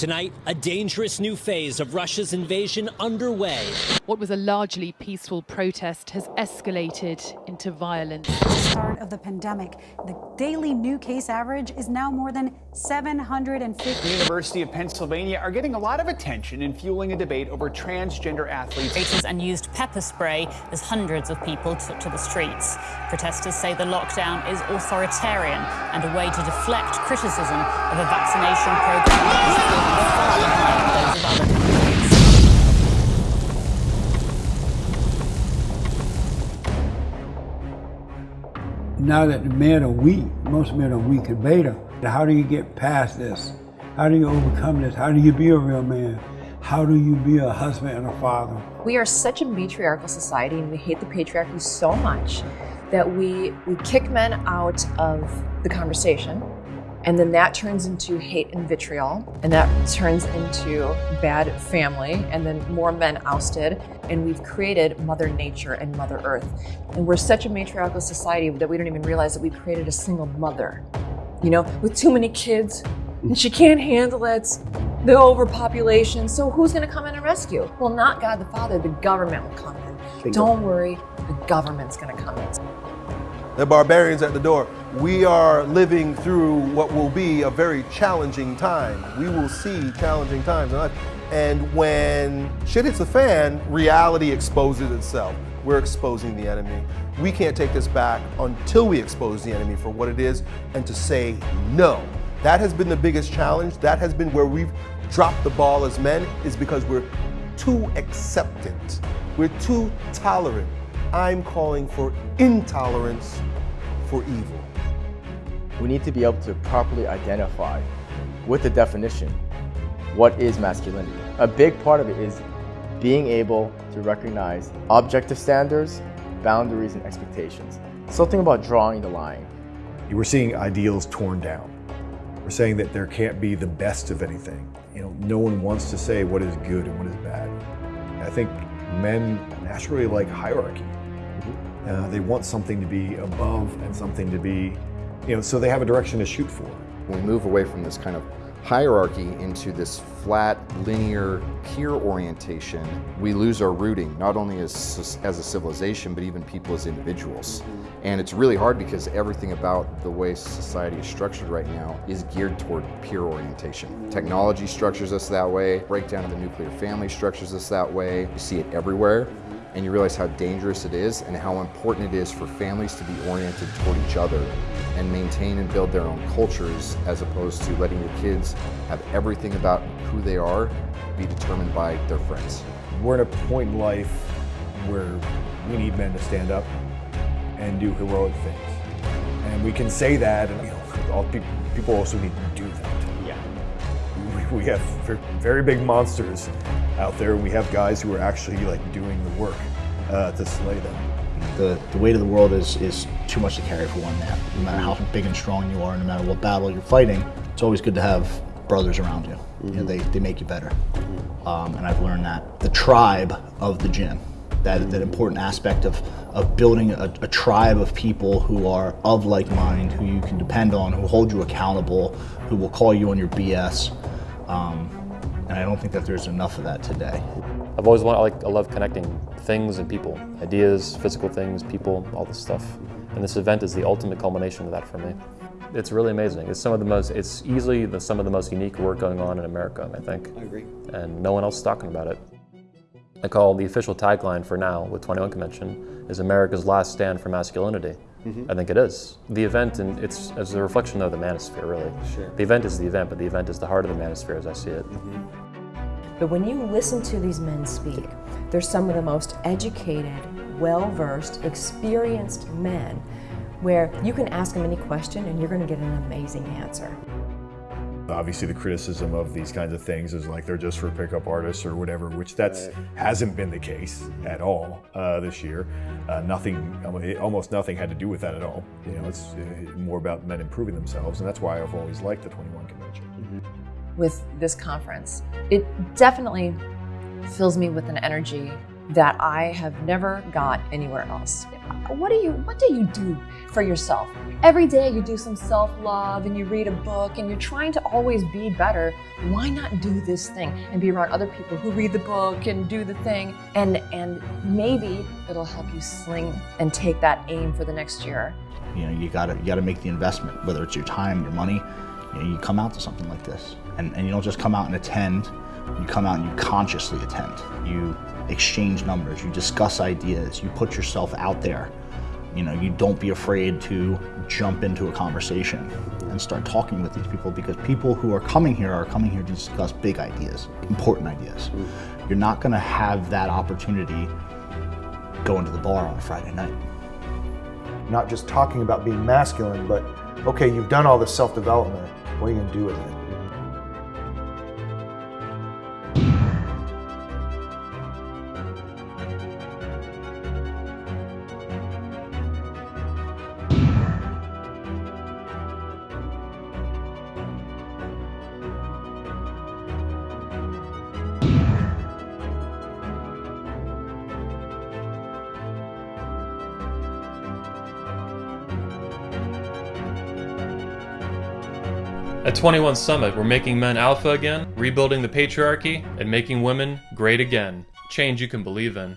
Tonight, a dangerous new phase of Russia's invasion underway. What was a largely peaceful protest has escalated into violence. Start of the pandemic, the daily new case average is now more than 750. The University of Pennsylvania are getting a lot of attention in fueling a debate over transgender athletes. And used pepper spray as hundreds of people took to the streets. Protesters say the lockdown is authoritarian and a way to deflect criticism of a vaccination program now that the men are weak, most men are weak in beta, how do you get past this? How do you overcome this? How do you be a real man? How do you be a husband and a father? We are such a matriarchal society and we hate the patriarchy so much that we, we kick men out of the conversation and then that turns into hate and vitriol, and that turns into bad family, and then more men ousted. And we've created Mother Nature and Mother Earth. And we're such a matriarchal society that we don't even realize that we created a single mother, you know, with too many kids, and she can't handle it, the overpopulation. So who's going to come in and rescue? Well, not God the Father, the government will come in. Don't worry, the government's going to come in. The barbarians at the door. We are living through what will be a very challenging time. We will see challenging times. And when shit hits the fan, reality exposes itself. We're exposing the enemy. We can't take this back until we expose the enemy for what it is and to say no. That has been the biggest challenge. That has been where we've dropped the ball as men is because we're too acceptant. We're too tolerant. I'm calling for intolerance for evil. We need to be able to properly identify with the definition what is masculinity. A big part of it is being able to recognize objective standards, boundaries, and expectations. Something about drawing the line. We're seeing ideals torn down. We're saying that there can't be the best of anything. You know, no one wants to say what is good and what is bad. I think men naturally like hierarchy. Uh, they want something to be above and something to be, you know, so they have a direction to shoot for. We move away from this kind of hierarchy into this flat, linear, peer orientation, we lose our rooting, not only as, as a civilization, but even people as individuals. Mm-hmm. And it's really hard because everything about the way society is structured right now is geared toward peer orientation. Technology structures us that way, breakdown of the nuclear family structures us that way. You see it everywhere and you realize how dangerous it is and how important it is for families to be oriented toward each other and maintain and build their own cultures as opposed to letting your kids have everything about who they are be determined by their friends. We're at a point in life where we need men to stand up and do heroic things. And we can say that, and you know, all people, people also need to do that. Yeah. We, we have very big monsters out there. We have guys who are actually like doing the work uh, to slay them. The, the weight of the world is, is too much to carry for one man. No matter how big and strong you are, no matter what battle you're fighting, it's always good to have brothers around you. Mm -hmm. you know, they, they make you better. Mm -hmm. um, and I've learned that. The tribe of the gym, that, that important aspect of, of building a, a tribe of people who are of like mind, who you can depend on, who hold you accountable, who will call you on your BS. Um, and I don't think that there's enough of that today. I've always wanted, I, like, I love connecting things and people, ideas, physical things, people, all this stuff. And this event is the ultimate culmination of that for me. It's really amazing. It's some of the most, it's easily the, some of the most unique work going on in America, I think. I agree. And no one else is talking about it. I call the official tagline for now with 21 Convention is America's last stand for masculinity. Mm -hmm. I think it is. The event, and it's as a reflection of the manosphere, really. Sure. The event is the event, but the event is the heart of the manosphere as I see it. Mm -hmm. But when you listen to these men speak, they're some of the most educated, well-versed, experienced men where you can ask them any question and you're going to get an amazing answer. Obviously the criticism of these kinds of things is like they're just for pickup artists or whatever, which that's right. hasn't been the case at all uh, this year. Uh, nothing, almost nothing had to do with that at all. You know, it's uh, more about men improving themselves, and that's why I've always liked the 21 convention. Mm -hmm. With this conference, it definitely fills me with an energy that I have never got anywhere else. What do you what do you do for yourself? Every day you do some self-love and you read a book and you're trying to always be better. Why not do this thing and be around other people who read the book and do the thing and and maybe it'll help you sling and take that aim for the next year. You know, you gotta you gotta make the investment, whether it's your time, your money. You, know, you come out to something like this, and, and you don't just come out and attend. You come out and you consciously attend. You exchange numbers. You discuss ideas. You put yourself out there. You know, you don't be afraid to jump into a conversation and start talking with these people because people who are coming here are coming here to discuss big ideas, important ideas. Mm. You're not going to have that opportunity going to the bar on a Friday night. Not just talking about being masculine, but okay, you've done all this self development. What are you going to do with it? At 21 Summit, we're making men alpha again, rebuilding the patriarchy, and making women great again. Change you can believe in.